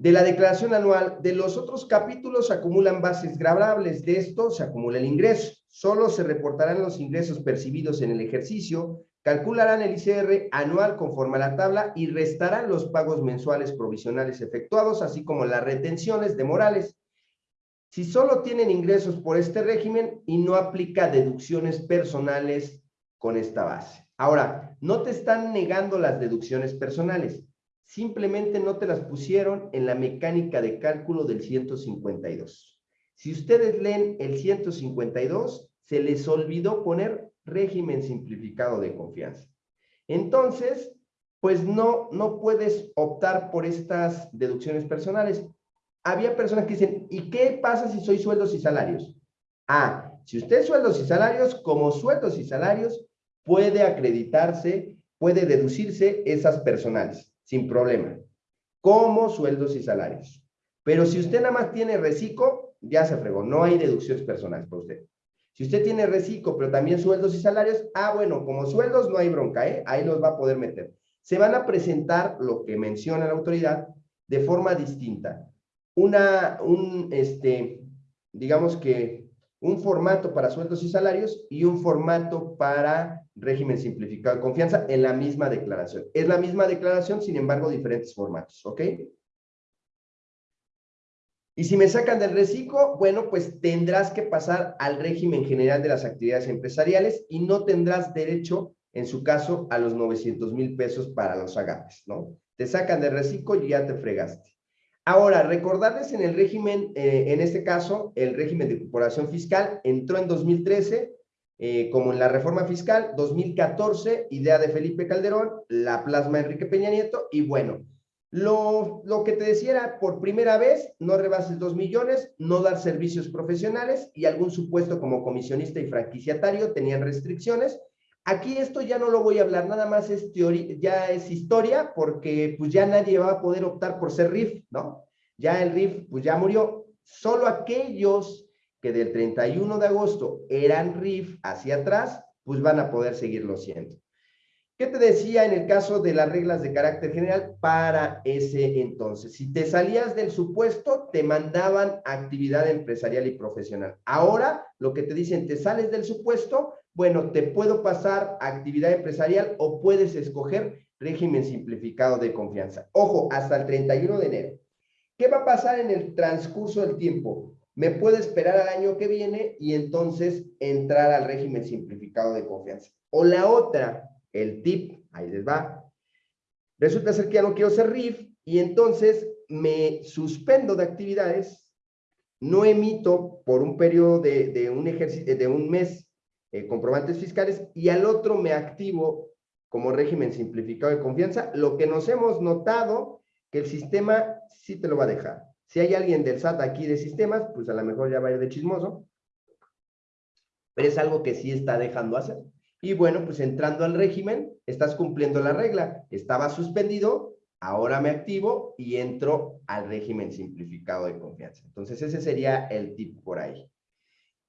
de la declaración anual, de los otros capítulos se acumulan bases grabables, de esto se acumula el ingreso. Solo se reportarán los ingresos percibidos en el ejercicio, calcularán el ICR anual conforme a la tabla y restarán los pagos mensuales provisionales efectuados, así como las retenciones de morales. Si solo tienen ingresos por este régimen y no aplica deducciones personales con esta base. Ahora, no te están negando las deducciones personales simplemente no te las pusieron en la mecánica de cálculo del 152. Si ustedes leen el 152, se les olvidó poner régimen simplificado de confianza. Entonces, pues no, no puedes optar por estas deducciones personales. Había personas que dicen, ¿y qué pasa si soy sueldos y salarios? Ah, si usted es sueldos y salarios, como sueldos y salarios, puede acreditarse, puede deducirse esas personales sin problema, como sueldos y salarios. Pero si usted nada más tiene reciclo, ya se fregó, no hay deducciones personales para usted. Si usted tiene reciclo, pero también sueldos y salarios, ah, bueno, como sueldos no hay bronca, ¿eh? Ahí los va a poder meter. Se van a presentar lo que menciona la autoridad de forma distinta. Una, un, este, digamos que un formato para sueldos y salarios y un formato para régimen simplificado de confianza en la misma declaración. Es la misma declaración, sin embargo, diferentes formatos, ¿ok? Y si me sacan del reciclo, bueno, pues tendrás que pasar al régimen general de las actividades empresariales y no tendrás derecho, en su caso, a los 900 mil pesos para los agapes, ¿no? Te sacan del reciclo y ya te fregaste. Ahora, recordarles en el régimen, eh, en este caso, el régimen de corporación fiscal entró en 2013, eh, como en la reforma fiscal, 2014, idea de Felipe Calderón, la plasma Enrique Peña Nieto, y bueno, lo, lo que te decía por primera vez, no rebases dos millones, no dar servicios profesionales y algún supuesto como comisionista y franquiciatario tenían restricciones. Aquí esto ya no lo voy a hablar, nada más es teoría, ya es historia, porque pues ya nadie va a poder optar por ser RIF, ¿no? Ya el RIF pues ya murió. Solo aquellos que del 31 de agosto eran RIF hacia atrás, pues van a poder seguirlo siendo. ¿Qué te decía en el caso de las reglas de carácter general para ese entonces? Si te salías del supuesto, te mandaban actividad empresarial y profesional. Ahora, lo que te dicen, te sales del supuesto, bueno, te puedo pasar actividad empresarial o puedes escoger régimen simplificado de confianza. Ojo, hasta el 31 de enero. ¿Qué va a pasar en el transcurso del tiempo? Me puedo esperar al año que viene y entonces entrar al régimen simplificado de confianza. O la otra, el tip, ahí les va. Resulta ser que ya no quiero ser RIF y entonces me suspendo de actividades, no emito por un periodo de, un, ejercicio, de un mes eh, comprobantes fiscales y al otro me activo como régimen simplificado de confianza, lo que nos hemos notado que el sistema sí te lo va a dejar. Si hay alguien del SAT aquí de sistemas, pues a lo mejor ya va a ir de chismoso. Pero es algo que sí está dejando hacer. Y bueno, pues entrando al régimen, estás cumpliendo la regla. Estaba suspendido, ahora me activo y entro al régimen simplificado de confianza. Entonces ese sería el tip por ahí.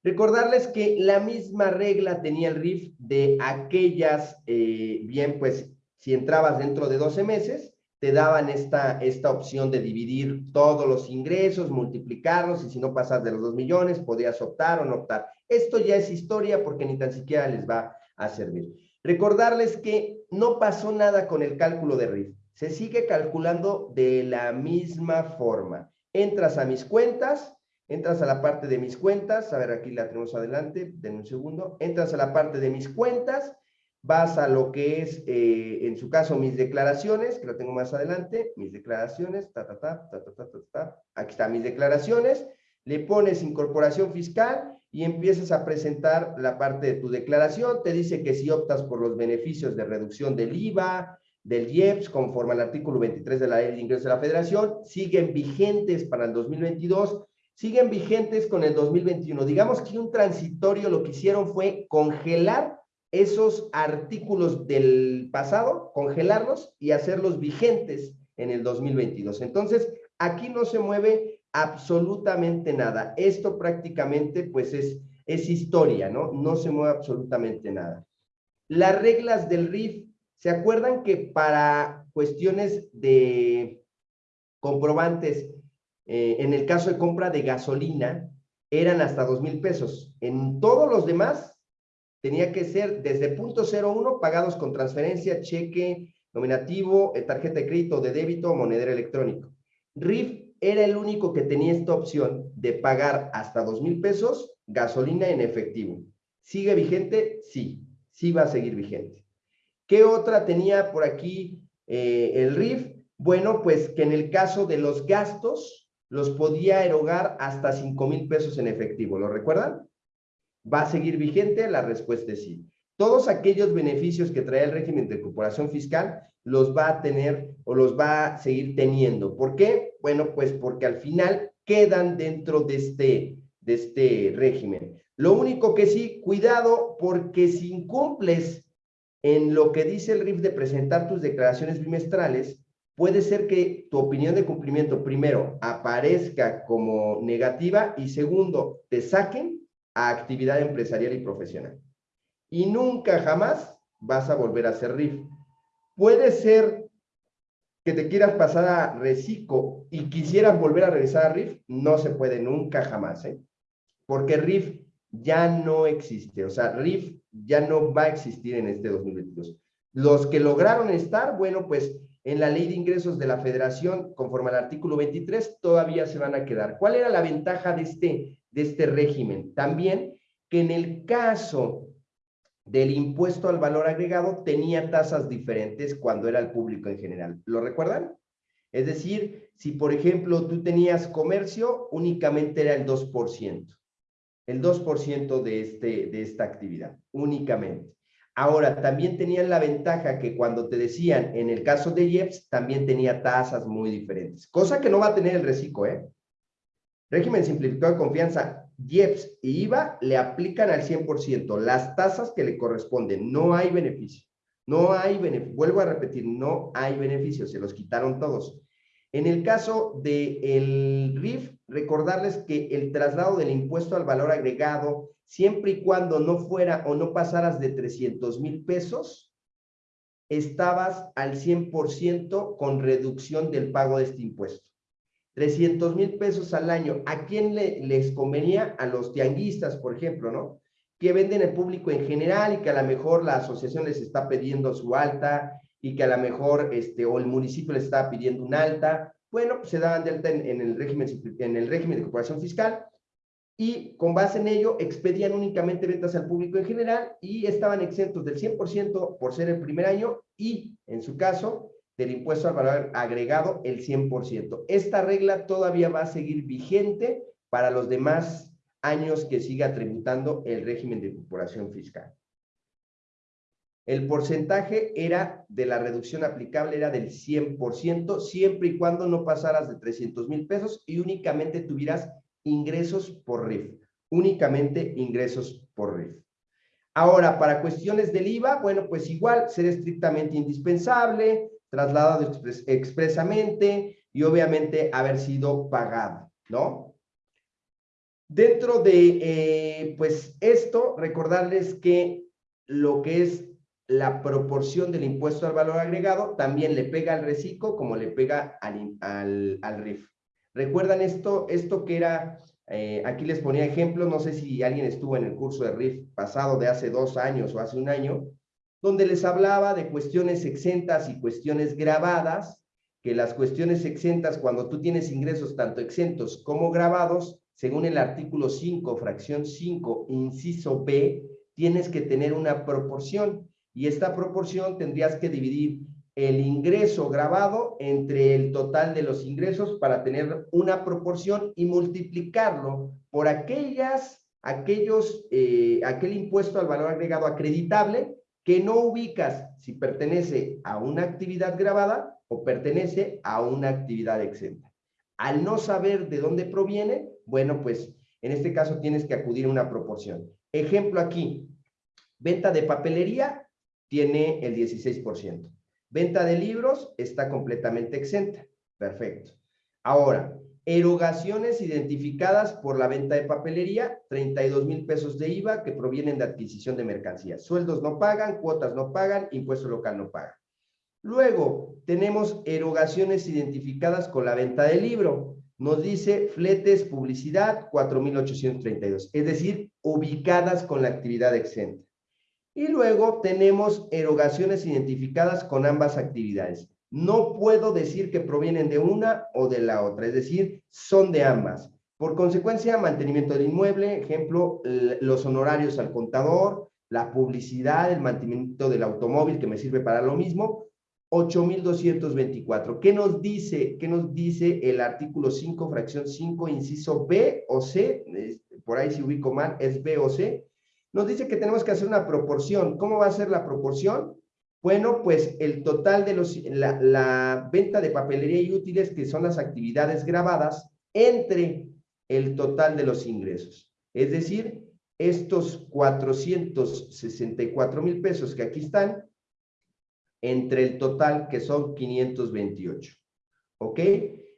Recordarles que la misma regla tenía el RIF de aquellas, eh, bien, pues si entrabas dentro de 12 meses, te daban esta, esta opción de dividir todos los ingresos, multiplicarlos, y si no pasas de los 2 millones, podías optar o no optar. Esto ya es historia porque ni tan siquiera les va a servir. Recordarles que no pasó nada con el cálculo de RIF. Se sigue calculando de la misma forma. Entras a mis cuentas, entras a la parte de mis cuentas, a ver, aquí la tenemos adelante, den un segundo, entras a la parte de mis cuentas, vas a lo que es, eh, en su caso, mis declaraciones, que lo tengo más adelante, mis declaraciones, ta, ta, ta, ta, ta, ta, ta, aquí están mis declaraciones, le pones incorporación fiscal y empiezas a presentar la parte de tu declaración, te dice que si optas por los beneficios de reducción del IVA, del IEPS, conforme al artículo 23 de la Ley de Ingresos de la Federación, siguen vigentes para el 2022, siguen vigentes con el 2021. Digamos que un transitorio lo que hicieron fue congelar esos artículos del pasado, congelarlos y hacerlos vigentes en el 2022. Entonces, aquí no se mueve absolutamente nada. Esto prácticamente, pues, es, es historia, ¿no? No se mueve absolutamente nada. Las reglas del RIF, ¿se acuerdan que para cuestiones de comprobantes, eh, en el caso de compra de gasolina, eran hasta dos mil pesos. En todos los demás, tenía que ser desde punto 01 pagados con transferencia, cheque, nominativo, eh, tarjeta de crédito, de débito o monedero electrónico. RIF era el único que tenía esta opción de pagar hasta dos mil pesos gasolina en efectivo. ¿Sigue vigente? Sí, sí va a seguir vigente. ¿Qué otra tenía por aquí eh, el RIF? Bueno, pues que en el caso de los gastos los podía erogar hasta cinco mil pesos en efectivo. ¿Lo recuerdan? ¿Va a seguir vigente? La respuesta es sí. Todos aquellos beneficios que trae el régimen de incorporación fiscal los va a tener o los va a seguir teniendo. ¿Por qué? Bueno, pues porque al final quedan dentro de este, de este régimen. Lo único que sí, cuidado, porque si incumples en lo que dice el RIF de presentar tus declaraciones bimestrales, puede ser que tu opinión de cumplimiento, primero, aparezca como negativa y segundo, te saquen a actividad empresarial y profesional. Y nunca jamás vas a volver a hacer RIF. Puede ser que te quieras pasar a reciclo y quisieras volver a regresar a RIF, no se puede nunca jamás, ¿eh? Porque RIF ya no existe, o sea, RIF ya no va a existir en este 2022. Los que lograron estar, bueno, pues en la ley de ingresos de la federación, conforme al artículo 23, todavía se van a quedar. ¿Cuál era la ventaja de este, de este régimen? También que en el caso del impuesto al valor agregado tenía tasas diferentes cuando era el público en general. ¿Lo recuerdan? Es decir, si por ejemplo tú tenías comercio, únicamente era el 2%. El 2% de, este, de esta actividad, únicamente. Ahora, también tenían la ventaja que cuando te decían, en el caso de IEPS, también tenía tasas muy diferentes. Cosa que no va a tener el reciclo, ¿eh? Régimen simplificado de confianza, IEPS y IVA le aplican al 100%, las tasas que le corresponden, no hay beneficio. No hay beneficio, vuelvo a repetir, no hay beneficio, se los quitaron todos. En el caso del el RIF, recordarles que el traslado del impuesto al valor agregado, siempre y cuando no fuera o no pasaras de 300 mil pesos, estabas al 100% con reducción del pago de este impuesto. 300 mil pesos al año. ¿A quién le, les convenía? A los tianguistas, por ejemplo, ¿no? Que venden el público en general y que a lo mejor la asociación les está pidiendo su alta y que a lo mejor, este, o el municipio les está pidiendo un alta. Bueno, pues se daban de alta en, el, régimen, en el régimen de cooperación fiscal y con base en ello expedían únicamente ventas al público en general y estaban exentos del 100% por ser el primer año y, en su caso, del impuesto al valor agregado el 100%. Esta regla todavía va a seguir vigente para los demás años que siga tributando el régimen de corporación fiscal. El porcentaje era de la reducción aplicable era del 100%, siempre y cuando no pasaras de 300 mil pesos y únicamente tuvieras ingresos por RIF. Únicamente ingresos por RIF. Ahora, para cuestiones del IVA, bueno, pues igual, ser estrictamente indispensable, trasladado expresamente y obviamente haber sido pagado, ¿no? Dentro de, eh, pues, esto, recordarles que lo que es la proporción del impuesto al valor agregado también le pega al reciclo como le pega al, al, RIF. ¿Recuerdan esto? Esto que era, eh, aquí les ponía ejemplo, no sé si alguien estuvo en el curso de RIF pasado de hace dos años o hace un año, donde les hablaba de cuestiones exentas y cuestiones grabadas, que las cuestiones exentas, cuando tú tienes ingresos tanto exentos como grabados, según el artículo 5, fracción 5, inciso B, tienes que tener una proporción. Y esta proporción tendrías que dividir el ingreso grabado entre el total de los ingresos para tener una proporción y multiplicarlo por aquellas, aquellos, eh, aquel impuesto al valor agregado acreditable que no ubicas si pertenece a una actividad grabada o pertenece a una actividad exenta. Al no saber de dónde proviene, bueno, pues en este caso tienes que acudir a una proporción. Ejemplo aquí, venta de papelería tiene el 16%. Venta de libros está completamente exenta. Perfecto. Ahora, Erogaciones identificadas por la venta de papelería, 32 mil pesos de IVA que provienen de adquisición de mercancías. Sueldos no pagan, cuotas no pagan, impuesto local no paga. Luego, tenemos erogaciones identificadas con la venta del libro. Nos dice fletes, publicidad, 4,832. Es decir, ubicadas con la actividad exenta. Y luego tenemos erogaciones identificadas con ambas actividades. No puedo decir que provienen de una o de la otra, es decir, son de ambas. Por consecuencia, mantenimiento del inmueble, ejemplo, los honorarios al contador, la publicidad, el mantenimiento del automóvil que me sirve para lo mismo, 8,224. ¿Qué nos dice, qué nos dice el artículo 5, fracción 5, inciso B o C? Por ahí si ubico mal, es B o C. Nos dice que tenemos que hacer una proporción. ¿Cómo va a ser la proporción? Bueno, pues el total de los, la, venta de papelería y útiles, que son las actividades grabadas, entre el total de los ingresos. Es decir, estos 464 mil pesos que aquí están, entre el total que son 528. ¿Ok?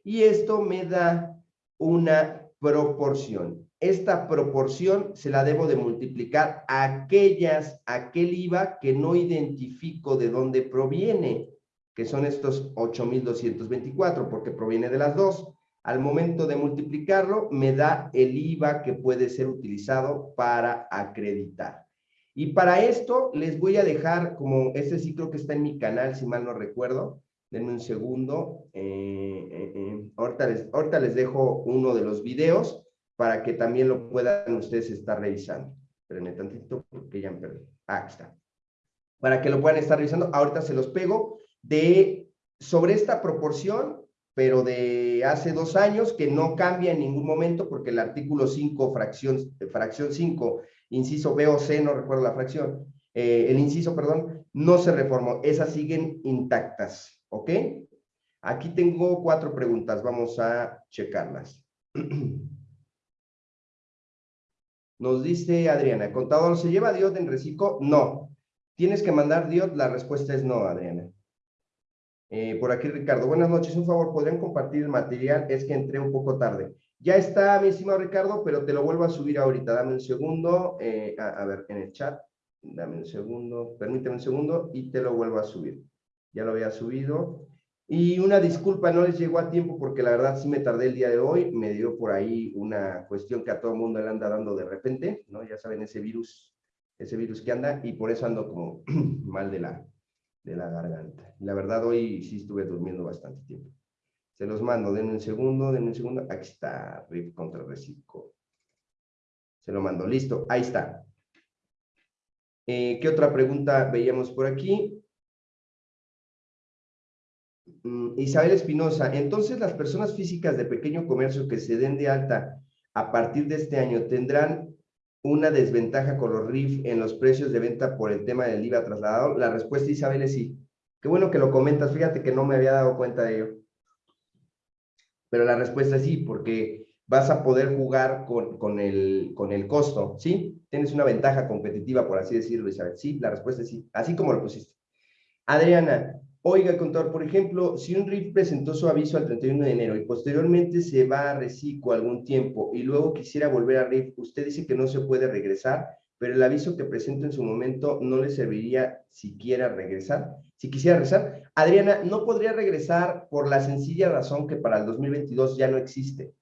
Y esto me da una proporción. Esta proporción se la debo de multiplicar a aquellas, aquel IVA que no identifico de dónde proviene, que son estos 8,224, porque proviene de las dos. Al momento de multiplicarlo, me da el IVA que puede ser utilizado para acreditar. Y para esto les voy a dejar, como este ciclo que está en mi canal, si mal no recuerdo, denme un segundo, eh, eh, eh, ahorita, les, ahorita les dejo uno de los videos para que también lo puedan ustedes estar revisando. Espérenme tantito porque ya me perdí. Ah, aquí está. Para que lo puedan estar revisando, ahorita se los pego de sobre esta proporción, pero de hace dos años, que no cambia en ningún momento porque el artículo 5, fracción, fracción 5, inciso B o C, no recuerdo la fracción, eh, el inciso, perdón, no se reformó. Esas siguen intactas, ¿ok? Aquí tengo cuatro preguntas, vamos a checarlas. Nos dice Adriana, ¿contador se lleva DIOT en reciclo? No. ¿Tienes que mandar DIOT? La respuesta es no, Adriana. Eh, por aquí Ricardo, buenas noches, un favor, ¿podrían compartir el material? Es que entré un poco tarde. Ya está, mi estimado Ricardo, pero te lo vuelvo a subir ahorita. Dame un segundo, eh, a, ver, en el chat, dame un segundo, permíteme un segundo y te lo vuelvo a subir. Ya lo había subido. Y una disculpa, no les llegó a tiempo porque la verdad sí me tardé el día de hoy, me dio por ahí una cuestión que a todo mundo le anda dando de repente, ¿no? Ya saben, ese virus, ese virus que anda y por eso ando como mal de la, de la garganta. La verdad hoy sí estuve durmiendo bastante tiempo. Se los mando, denme un segundo, denme un segundo. Aquí está, RIF contra Reciclo. Se lo mando, listo, ahí está. Eh, ¿Qué otra pregunta veíamos por aquí? Mm, Isabel Espinosa, entonces las personas físicas de pequeño comercio que se den de alta a partir de este año tendrán una desventaja con los RIF en los precios de venta por el tema del IVA trasladado. La respuesta, Isabel, es sí. Qué bueno que lo comentas, fíjate que no me había dado cuenta de ello. Pero la respuesta es sí, porque vas a poder jugar con, con, el, con el costo, ¿sí? Tienes una ventaja competitiva, por así decirlo, Isabel. Sí, la respuesta es sí, así como lo pusiste. Adriana, Oiga, contador, por ejemplo, si un RIF presentó su aviso al 31 de enero y posteriormente se va a reciclo algún tiempo y luego quisiera volver a RIF, usted dice que no se puede regresar, pero el aviso que presentó en su momento no le serviría si quiera regresar. Si quisiera regresar, Adriana, no podría regresar por la sencilla razón que para el 2022 ya no existe.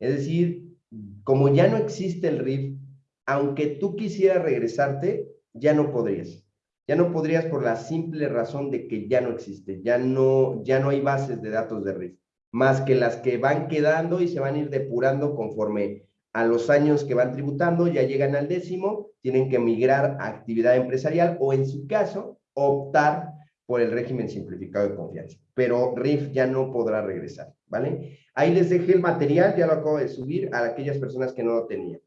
Es decir, como ya no existe el RIF, aunque tú quisieras regresarte, ya no podrías. Ya no podrías por la simple razón de que ya no existe, ya no, ya no hay bases de datos de RIF, más que las que van quedando y se van a ir depurando conforme a los años que van tributando, ya llegan al décimo, tienen que migrar a actividad empresarial o en su caso, optar por el régimen simplificado de confianza. Pero RIF ya no podrá regresar, ¿vale? Ahí les dejé el material, ya lo acabo de subir a aquellas personas que no lo tenían.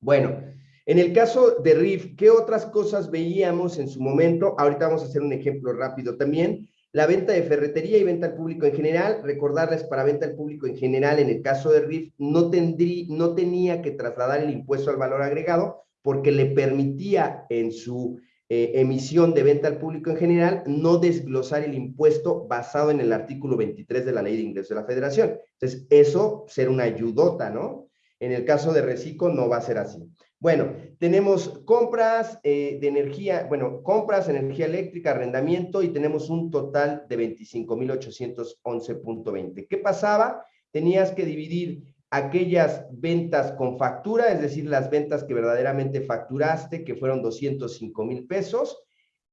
Bueno, en el caso de RIF, ¿qué otras cosas veíamos en su momento? Ahorita vamos a hacer un ejemplo rápido también. La venta de ferretería y venta al público en general. Recordarles, para venta al público en general, en el caso de RIF, no, tendrí, no tenía que trasladar el impuesto al valor agregado porque le permitía en su eh, emisión de venta al público en general no desglosar el impuesto basado en el artículo 23 de la Ley de Ingresos de la Federación. Entonces, eso ser una ayudota, ¿no? En el caso de Recico no va a ser así. Bueno, tenemos compras eh, de energía, bueno, compras, energía eléctrica, arrendamiento y tenemos un total de 25,811.20. ¿Qué pasaba? Tenías que dividir aquellas ventas con factura, es decir, las ventas que verdaderamente facturaste, que fueron 205 mil pesos,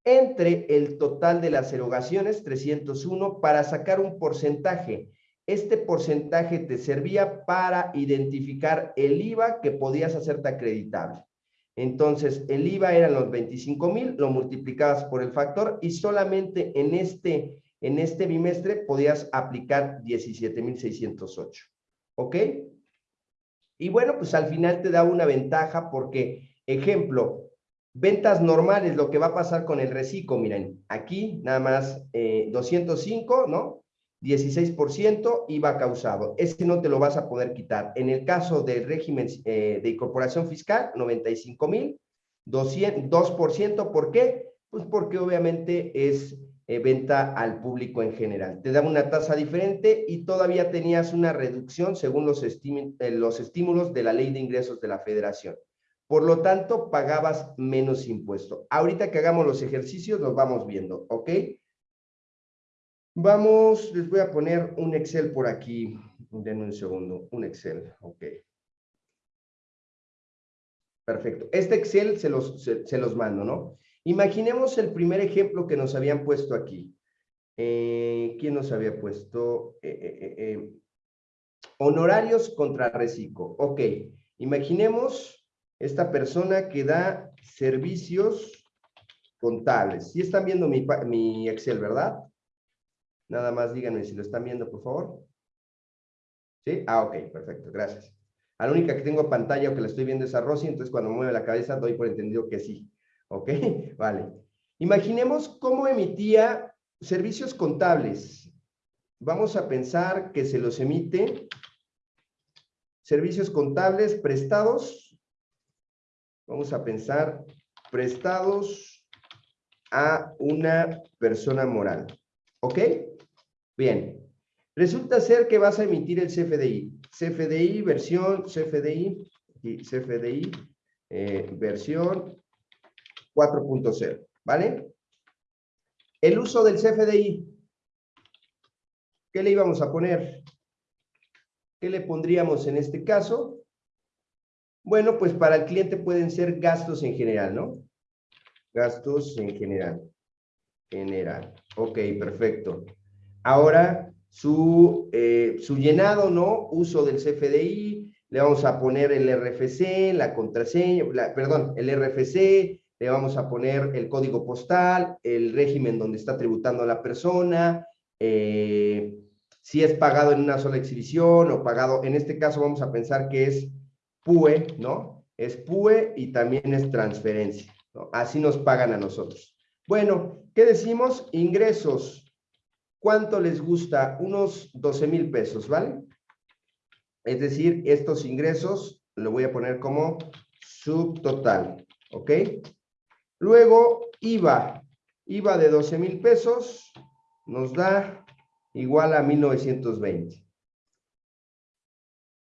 entre el total de las erogaciones, 301, para sacar un porcentaje. Este porcentaje te servía para identificar el IVA que podías hacerte acreditable. Entonces, el IVA eran los 25 mil, lo multiplicabas por el factor y solamente en este, en este bimestre podías aplicar 17,608. ¿Ok? Y bueno, pues al final te da una ventaja porque, ejemplo, ventas normales, lo que va a pasar con el reciclo, miren, aquí nada más 205, eh, ¿no? 16% IVA causado. Ese no te lo vas a poder quitar. En el caso del régimen eh, de incorporación fiscal, 95 mil, 2%. ¿Por qué? Pues porque obviamente es eh, venta al público en general. Te da una tasa diferente y todavía tenías una reducción según los, eh, los estímulos de la ley de ingresos de la federación. Por lo tanto, pagabas menos impuesto. Ahorita que hagamos los ejercicios, los vamos viendo, ¿ok? Vamos, les voy a poner un Excel por aquí. Denme un segundo, un Excel, ok. Perfecto. Este Excel se los, se, los mando, ¿no? Imaginemos el primer ejemplo que nos habían puesto aquí. Eh, ¿Quién nos había puesto? Eh, eh, honorarios contra reciclo. Ok, imaginemos esta persona que da servicios contables. ¿Sí están viendo mi, mi Excel, verdad? Nada más díganme si lo están viendo, por favor. ¿Sí? Ah, ok, perfecto, gracias. A la única que tengo pantalla o que la estoy viendo es a Rosy, entonces cuando mueve la cabeza doy por entendido que sí. ¿Ok? Vale. Imaginemos cómo emitía servicios contables. Vamos a pensar que se los emite servicios contables prestados. Vamos a pensar prestados a una persona moral. ¿Ok? Bien, resulta ser que vas a emitir el CFDI. CFDI versión, CFDI, y CFDI eh, versión 4.0, ¿vale? El uso del CFDI, ¿qué le íbamos a poner? ¿Qué le pondríamos en este caso? Bueno, pues para el cliente pueden ser gastos en general, ¿no? Gastos en general. General. Ok, perfecto. Ahora, su, eh, su llenado, ¿no? Uso del CFDI, le vamos a poner el RFC, la contraseña, perdón, el RFC, le vamos a poner el código postal, el régimen donde está tributando la persona, eh, si es pagado en una sola exhibición o pagado, en este caso vamos a pensar que es PUE, ¿no? Es PUE y también es transferencia, ¿no? Así nos pagan a nosotros. Bueno, ¿qué decimos? Ingresos ¿Cuánto les gusta? Unos 12 mil pesos, ¿vale? Es decir, estos ingresos lo voy a poner como subtotal, ¿ok? Luego, IVA. IVA de 12 mil pesos nos da igual a 1920.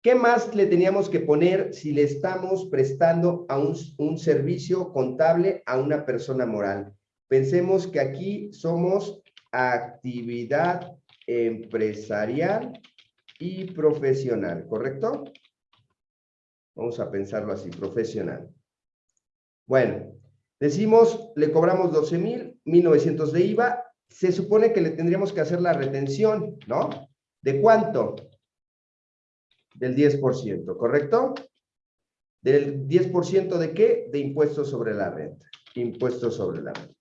¿Qué más le teníamos que poner si le estamos prestando a un, un servicio contable a una persona moral? Pensemos que aquí somos actividad empresarial y profesional, ¿correcto? Vamos a pensarlo así, profesional. Bueno, decimos, le cobramos 12 mil, 1900 de IVA, se supone que le tendríamos que hacer la retención, ¿no? ¿De cuánto? Del 10%, ¿correcto? ¿Del 10% de qué? De impuestos sobre la renta. Impuestos sobre la renta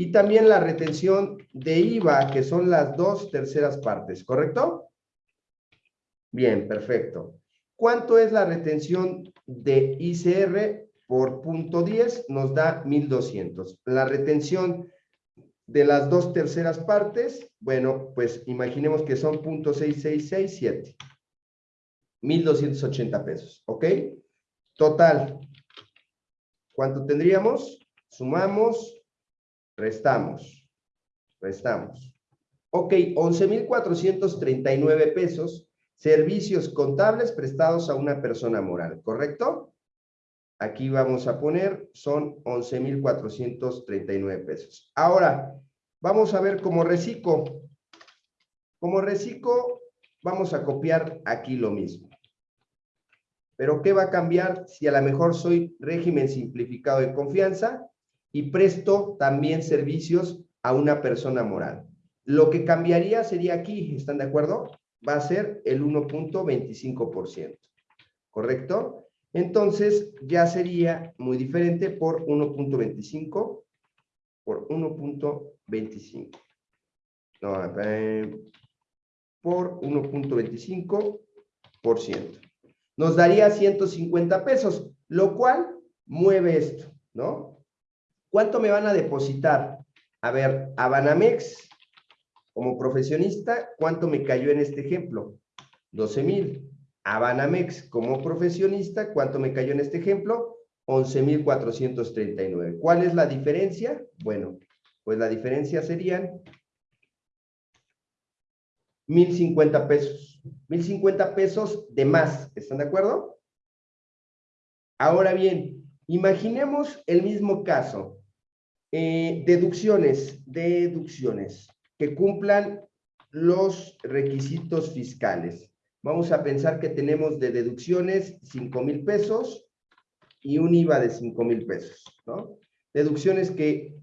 y también la retención de IVA, que son las dos terceras partes, ¿correcto? Bien, perfecto. ¿Cuánto es la retención de ICR por punto 10? Nos da 1,200. La retención de las dos terceras partes, bueno, pues imaginemos que son punto 6667. 1,280 pesos, ¿ok? Total. ¿Cuánto tendríamos? Sumamos Restamos. Restamos. Ok, 11,439 pesos servicios contables prestados a una persona moral, ¿correcto? Aquí vamos a poner, son 11,439 pesos. Ahora, vamos a ver como reciclo. Como reciclo, vamos a copiar aquí lo mismo. Pero ¿qué va a cambiar si a lo mejor soy régimen simplificado de confianza y presto también servicios a una persona moral? Lo que cambiaría sería aquí, ¿están de acuerdo? Va a ser el 1.25%, ¿correcto? Entonces, ya sería muy diferente por 1.25 por 1.25. No, por 1.25%. Nos daría 150 pesos, lo cual mueve esto, ¿no? ¿Cuánto me van a depositar? A ver, a Banamex, como profesionista, ¿cuánto me cayó en este ejemplo? 12 mil. A Banamex como profesionista, ¿cuánto me cayó en este ejemplo? 11,439. ¿Cuál es la diferencia? Bueno, pues la diferencia serían 1,050 pesos. 1,050 pesos de más. ¿Están de acuerdo? Ahora bien, imaginemos el mismo caso. Eh, deducciones, deducciones que cumplan los requisitos fiscales. Vamos a pensar que tenemos de deducciones 5 mil pesos y un IVA de 5 mil pesos, ¿no? Deducciones que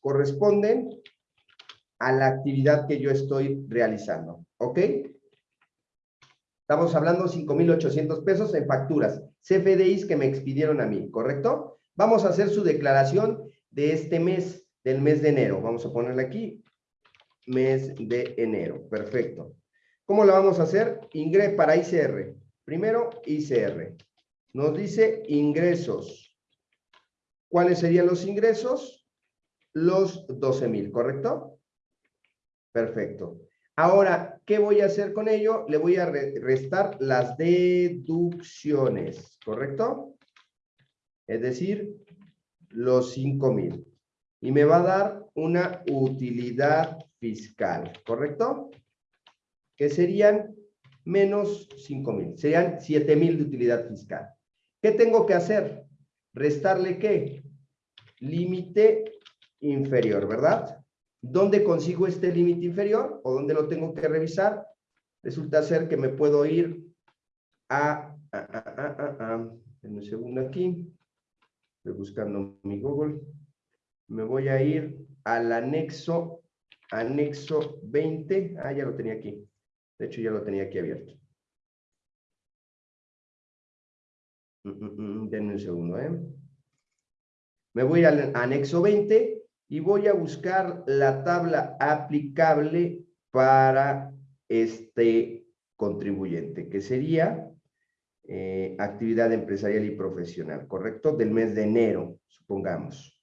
corresponden a la actividad que yo estoy realizando, ¿ok? Estamos hablando 5,800 pesos en facturas, CFDIs que me expidieron a mí, ¿correcto? Vamos a hacer su declaración de este mes, del mes de enero. Vamos a ponerle aquí, mes de enero, perfecto. ¿Cómo lo vamos a hacer? Ingre para ICR. Primero, ICR. Nos dice ingresos. ¿Cuáles serían los ingresos? Los 12 mil, ¿correcto? Perfecto. Ahora, ¿qué voy a hacer con ello? Le voy a restar las deducciones, ¿correcto? Es decir, los 5 mil. Y me va a dar una utilidad fiscal, ¿correcto? que serían menos 5 mil, serían 7 mil de utilidad fiscal. ¿Qué tengo que hacer? ¿Restarle qué? Límite inferior, ¿verdad? ¿Dónde consigo este límite inferior o dónde lo tengo que revisar? Resulta ser que me puedo ir a, a, a, a, en un segundo aquí, estoy buscando mi Google, me voy a ir al anexo, anexo 20, ah, ya lo tenía aquí, de hecho, ya lo tenía aquí abierto. Mm, mm, mm, denme un segundo, ¿eh? Me voy al anexo 20 y voy a buscar la tabla aplicable para este contribuyente, que sería eh, actividad empresarial y profesional, ¿correcto? Del mes de enero, supongamos.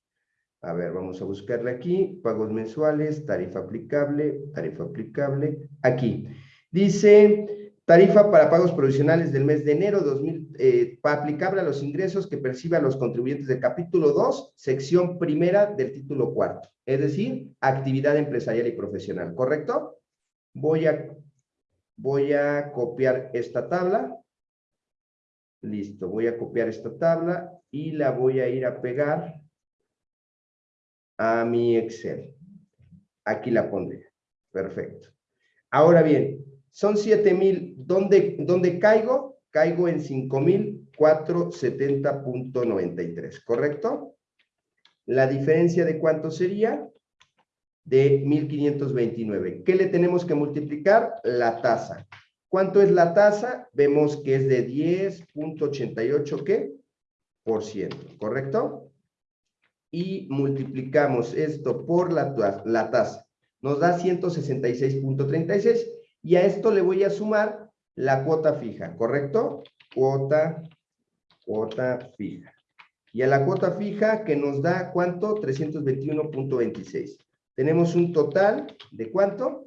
A ver, vamos a buscarle aquí, pagos mensuales, tarifa aplicable, tarifa aplicable, aquí. Dice, tarifa para pagos provisionales del mes de enero 2000, eh, aplicable a los ingresos que perciban los contribuyentes del capítulo 2, sección primera del título cuarto. Es decir, actividad empresarial y profesional, ¿correcto? Voy a, voy a copiar esta tabla. Listo, voy a copiar esta tabla y la voy a ir a pegar a mi Excel. Aquí la pondré. Perfecto. Ahora bien, son 7 mil. ¿Dónde, ¿Dónde caigo? Caigo en 5,470.93, ¿correcto? La diferencia de cuánto sería? De 1,529. ¿Qué le tenemos que multiplicar? La tasa. ¿Cuánto es la tasa? Vemos que es de 10.88, ¿qué? Por ciento, ¿correcto? Y multiplicamos esto por la, tasa. Nos da 166.36 y a esto le voy a sumar la cuota fija, ¿correcto? Cuota, cuota fija. Y a la cuota fija que nos da, ¿cuánto? 321.26. Tenemos un total de ¿cuánto?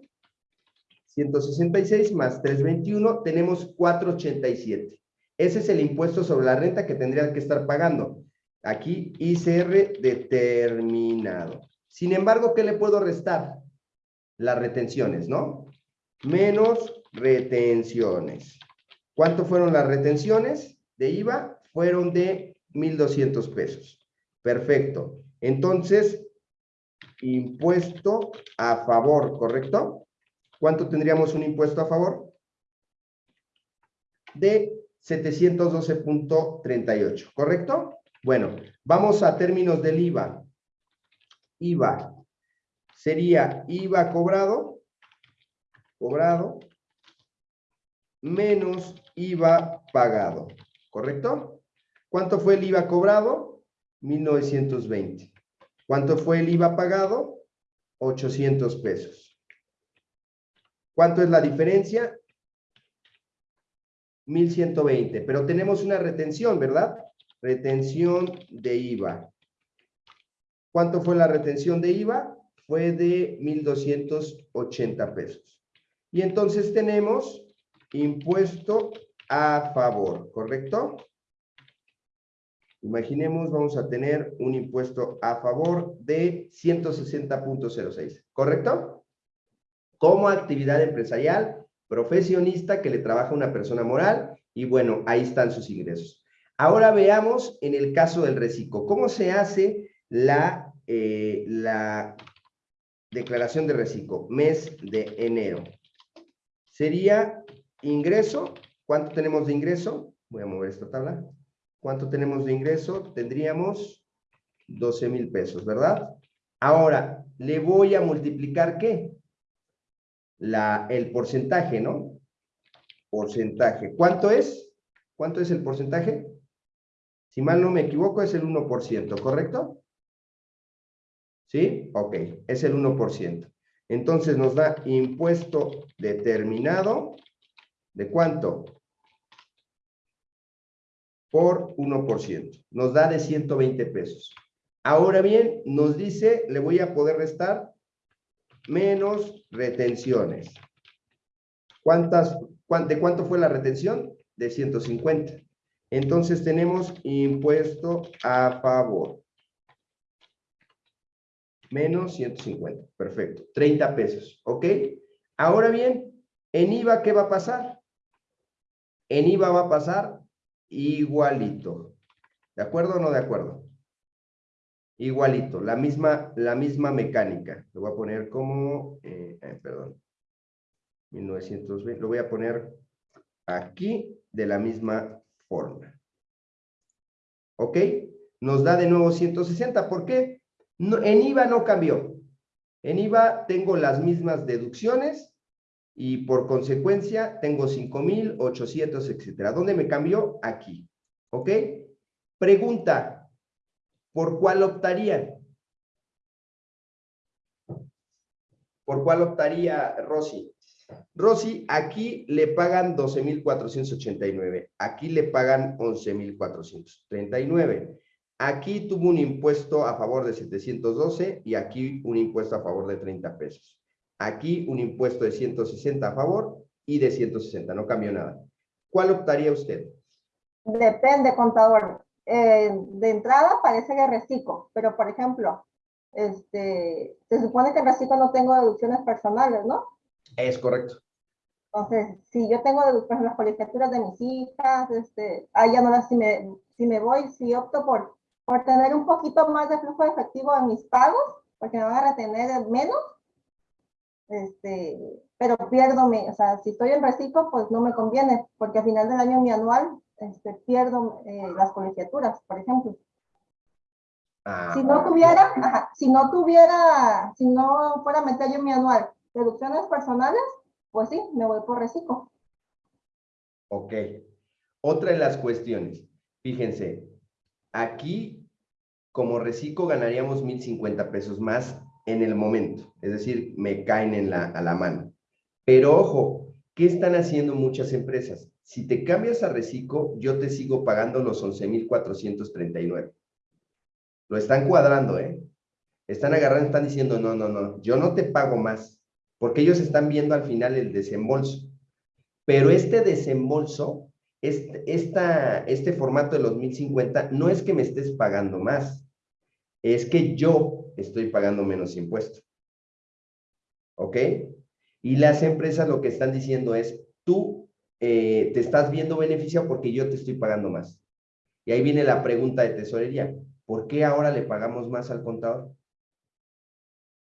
166 más 321, tenemos 487. Ese es el impuesto sobre la renta que tendría que estar pagando. Aquí ICR determinado. Sin embargo, ¿qué le puedo restar? Las retenciones, ¿no? menos retenciones. ¿Cuánto fueron las retenciones de IVA? Fueron de 1,200 pesos. Perfecto. Entonces, impuesto a favor, ¿correcto? ¿Cuánto tendríamos un impuesto a favor? De 712.38, ¿correcto? Bueno, vamos a términos del IVA. IVA sería IVA cobrado, cobrado, menos IVA pagado, ¿correcto? ¿Cuánto fue el IVA cobrado? 1920. ¿Cuánto fue el IVA pagado? 800 pesos. ¿Cuánto es la diferencia? 1120, pero tenemos una retención, ¿verdad? Retención de IVA. ¿Cuánto fue la retención de IVA? Fue de 1,280 pesos. Y entonces tenemos impuesto a favor, ¿correcto? Imaginemos, vamos a tener un impuesto a favor de 160.06, ¿correcto? Como actividad empresarial, profesionista que le trabaja una persona moral y bueno, ahí están sus ingresos. Ahora veamos en el caso del reciclo, ¿cómo se hace la, eh, la declaración de reciclo? Mes de enero. Sería ingreso, ¿cuánto tenemos de ingreso? Voy a mover esta tabla. ¿Cuánto tenemos de ingreso? Tendríamos 12 mil pesos, ¿verdad? Ahora, le voy a multiplicar, ¿qué? La, el porcentaje, ¿no? Porcentaje. ¿Cuánto es? ¿Cuánto es el porcentaje? Si mal no me equivoco, es el 1%, ¿correcto? ¿Sí? Ok, es el 1%. Entonces nos da impuesto determinado, ¿de cuánto? Por 1%. Nos da de 120 pesos. Ahora bien, nos dice, le voy a poder restar menos retenciones. ¿Cuántas, ¿De cuánto fue la retención? De 150. Entonces tenemos impuesto a favor. Menos 150. Perfecto. 30 pesos. ¿Ok? Ahora bien, en IVA, ¿qué va a pasar? En IVA va a pasar igualito. ¿De acuerdo o no de acuerdo? Igualito, la misma, la misma mecánica. Lo voy a poner como, eh, eh, perdón, 1920, lo voy a poner aquí de la misma forma. ¿Ok? Nos da de nuevo 160. ¿Por qué? en IVA no cambió. En IVA tengo las mismas deducciones y por consecuencia tengo 5,800, etcétera. ¿Dónde me cambió? Aquí. ¿Ok? Pregunta, ¿Por cuál optaría? ¿Por cuál optaría Rosy? Rosy, aquí le pagan 12,489. Aquí le pagan 11,439. Aquí tuvo un impuesto a favor de 712 y aquí un impuesto a favor de 30 pesos. Aquí un impuesto de 160 a favor y de 160. No cambió nada. ¿Cuál optaría usted? Depende, contador. Eh, de entrada parece que reciclo, pero por ejemplo, este, se supone que en reciclo no tengo deducciones personales, ¿no? Es correcto. Entonces, si yo tengo deducciones las colegiaturas de mis hijas, este, ahí ya no las, si me, si me voy, si opto por, por tener un poquito más de flujo de efectivo en mis pagos, porque me van a retener menos, este, pero pierdo, o sea, si estoy en reciclo, pues no me conviene, porque al final del año mi anual este, pierdo eh, las colegiaturas, por ejemplo. Ah, si no tuviera, si no tuviera, si no fuera a meter yo mi anual deducciones personales, pues sí, me voy por reciclo. Ok. Otra de las cuestiones, fíjense, aquí como reciclo ganaríamos 1,050 pesos más en el momento, es decir, me caen en la, a la mano. Pero ojo, ¿qué están haciendo muchas empresas? Si te cambias a reciclo, yo te sigo pagando los 11,439. Lo están cuadrando, ¿eh? Están agarrando, están diciendo, no, no, no, yo no te pago más, porque ellos están viendo al final el desembolso. Pero este desembolso, este, esta, este formato de los 1050, no es que me estés pagando más, es que yo estoy pagando menos impuesto. ¿Ok? Y las empresas lo que están diciendo es, tú eh, te estás viendo beneficiado porque yo te estoy pagando más. Y ahí viene la pregunta de tesorería. ¿Por qué ahora le pagamos más al contador?